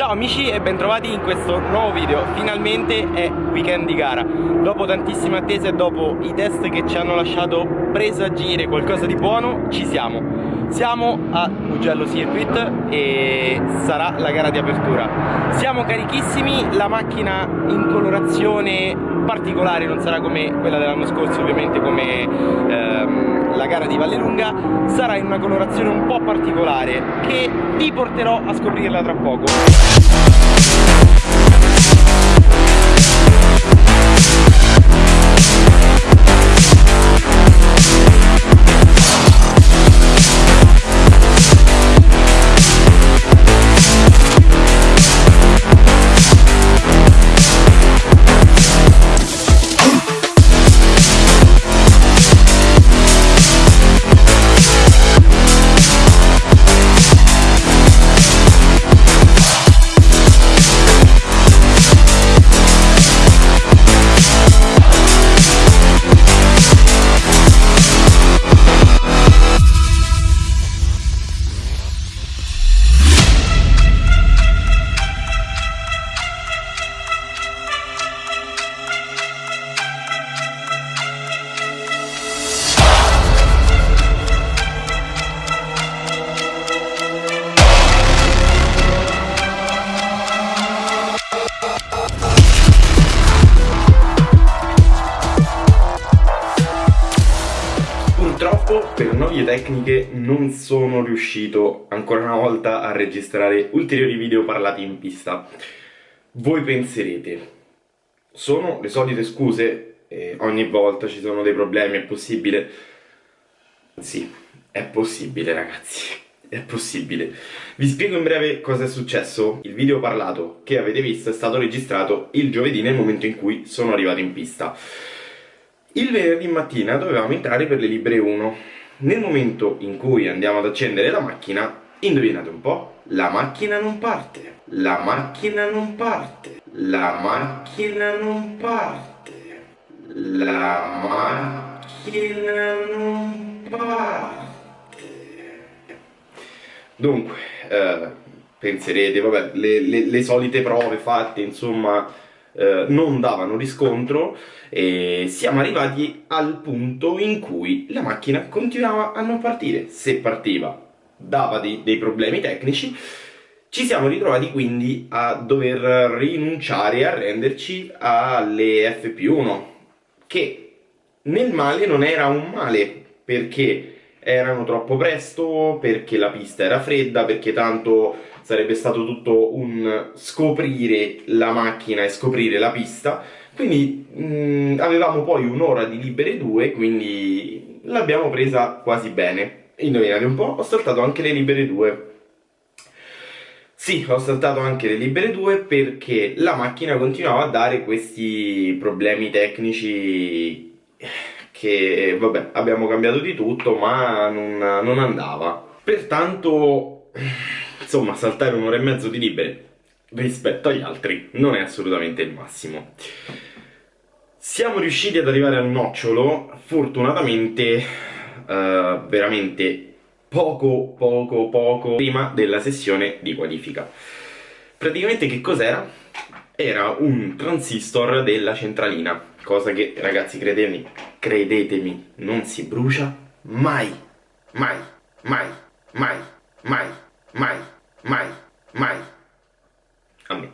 Ciao amici e bentrovati in questo nuovo video. Finalmente è weekend di gara. Dopo tantissime attese e dopo i test che ci hanno lasciato presagire qualcosa di buono Ci siamo. Siamo a Mugello Circuit e sarà la gara di apertura. Siamo carichissimi, la macchina in colorazione particolare Non sarà come quella dell'anno scorso ovviamente come ehm, la gara di Vallelunga Sarà in una colorazione un po' particolare che vi porterò a scoprirla tra poco tecniche non sono riuscito ancora una volta a registrare ulteriori video parlati in pista. Voi penserete, sono le solite scuse? Eh, ogni volta ci sono dei problemi, è possibile? Sì, è possibile ragazzi, è possibile. Vi spiego in breve cosa è successo. Il video parlato che avete visto è stato registrato il giovedì nel momento in cui sono arrivato in pista. Il venerdì mattina dovevamo entrare per le libere 1. Nel momento in cui andiamo ad accendere la macchina, indovinate un po', la macchina non parte. La macchina non parte. La macchina non parte. La macchina non parte. Dunque, eh, penserete, vabbè, le, le, le solite prove fatte, insomma, eh, non davano riscontro e siamo arrivati al punto in cui la macchina continuava a non partire. Se partiva dava dei, dei problemi tecnici, ci siamo ritrovati quindi a dover rinunciare e arrenderci alle FP1, che nel male non era un male, perché erano troppo presto, perché la pista era fredda, perché tanto sarebbe stato tutto un scoprire la macchina e scoprire la pista, quindi mh, mm, avevamo poi un'ora di libere due, quindi l'abbiamo presa quasi bene. Indovinate un po', ho saltato anche le libere due. Sì, ho saltato anche le libere due perché la macchina continuava a dare questi problemi tecnici che vabbè abbiamo cambiato di tutto ma non, non andava. Pertanto insomma saltare un'ora e mezzo di libere rispetto agli altri non è assolutamente il massimo. Siamo riusciti ad arrivare al nocciolo fortunatamente uh, veramente poco poco poco prima della sessione di qualifica. Praticamente che cos'era? era un transistor della centralina cosa che ragazzi credetemi, credetemi non si brucia mai, mai, mai, mai, mai, mai, mai, mai. A me.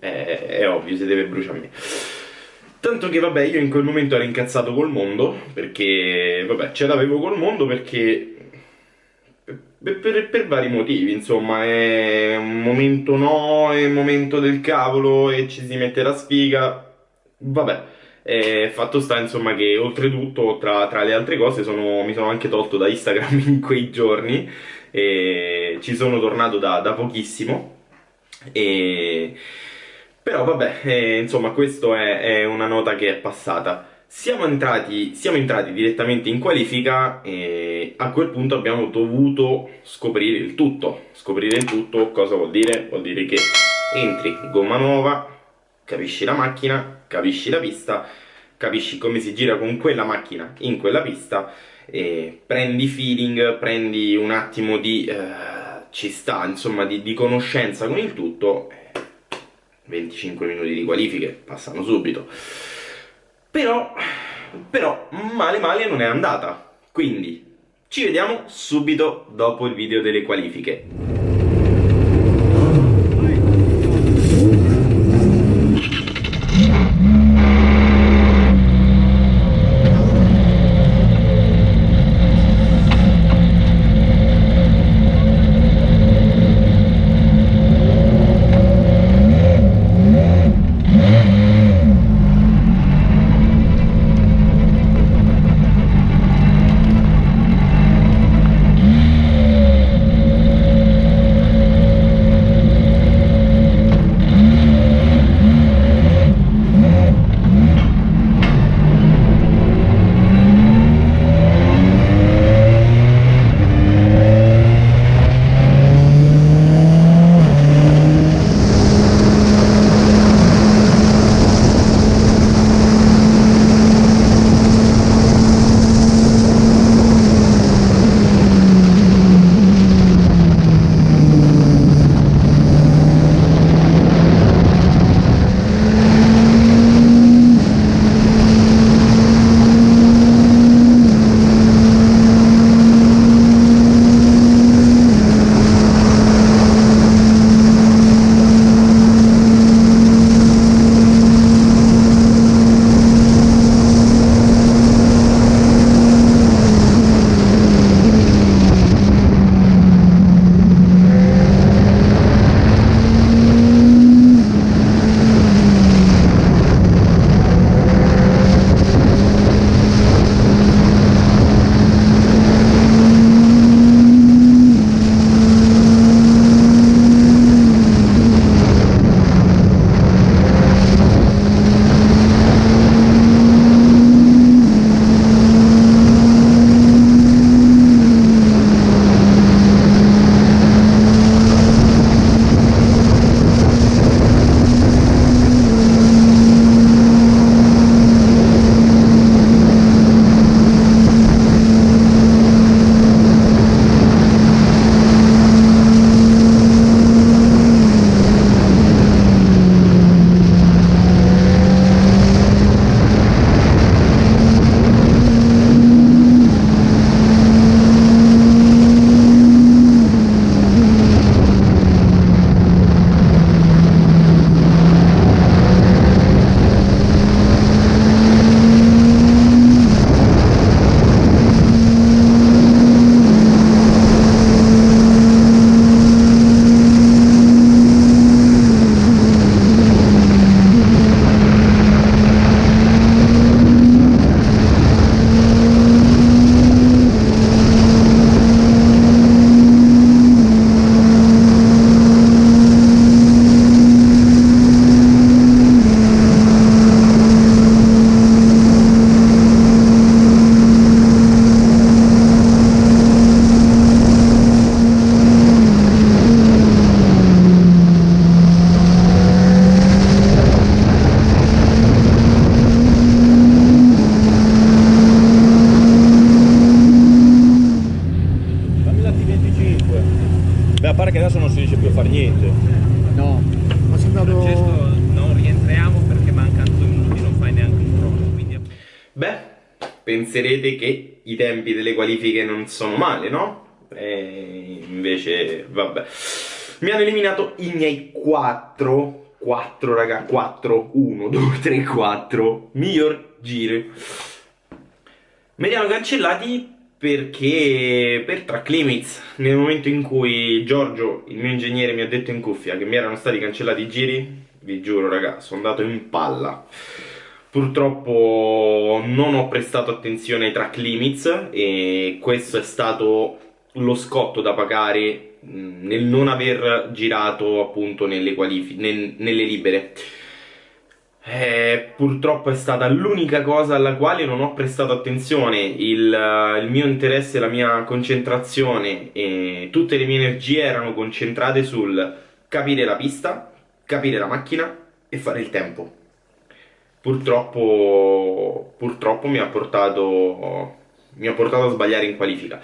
È, è ovvio, si deve bruciare a me. Tanto che vabbè, io in quel momento ero incazzato col mondo, perché vabbè, ce l'avevo col mondo perché per, per, per, vari motivi, insomma, è un momento no, è un momento del cavolo e ci si mette la sfiga, vabbè. E fatto sta insomma che oltretutto tra, tra le altre cose sono, mi sono anche tolto da Instagram in quei giorni. E ci sono tornato da, da pochissimo. E... però vabbè eh, insomma questa è, è, una nota che è passata. Siamo entrati, siamo entrati direttamente in qualifica e a quel punto abbiamo dovuto scoprire il tutto. Scoprire il tutto cosa vuol dire? vuol dire che entri gomma nuova capisci la macchina, capisci la pista, capisci come si gira con quella macchina in quella pista e prendi feeling, prendi un attimo di eh, ci sta, insomma, di, di conoscenza con il tutto, 25 minuti di qualifiche passano subito. Però, però, male male non è andata. Quindi, ci vediamo subito dopo il video delle qualifiche. Penserete che i tempi delle qualifiche non sono male, no? E invece, vabbè. Mi hanno eliminato i miei 4, 4 raga, 4, 1, 2, 3, 4 miglior giri. Me li hanno cancellati perché per track limits nel momento in cui Giorgio, il mio ingegnere, mi ha detto in cuffia che mi erano stati cancellati i giri, vi giuro raga, sono andato in palla. Purtroppo non ho prestato attenzione ai track limits e questo è stato lo scotto da pagare nel non aver girato appunto nelle, nel, nelle libere. Eh, purtroppo è stata l'unica cosa alla quale non ho prestato attenzione il, il, mio interesse, la mia concentrazione e tutte le mie energie erano concentrate sul capire la pista, capire la macchina e fare il tempo purtroppo, purtroppo mi, ha portato, mi ha portato a sbagliare in qualifica.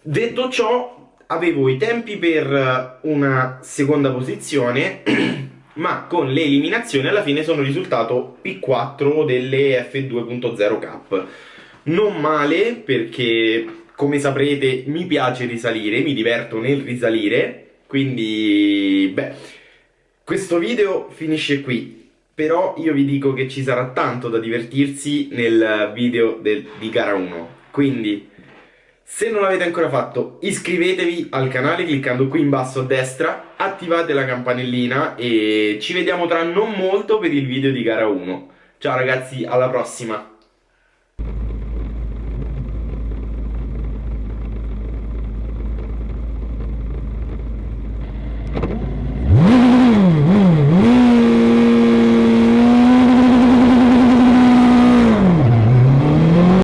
Detto ciò, avevo i tempi per una seconda posizione, ma con le eliminazioni alla fine sono risultato P4 delle F2.0 Cup. Non male perché, come saprete, mi piace risalire, mi diverto nel risalire, quindi, beh, questo video finisce qui. Però io vi dico che ci sarà tanto da divertirsi nel video del, di gara 1. Quindi se non l'avete ancora fatto, iscrivetevi al canale cliccando qui in basso a destra, attivate la campanellina e ci vediamo tra non molto per il video di gara 1. Ciao ragazzi, alla prossima!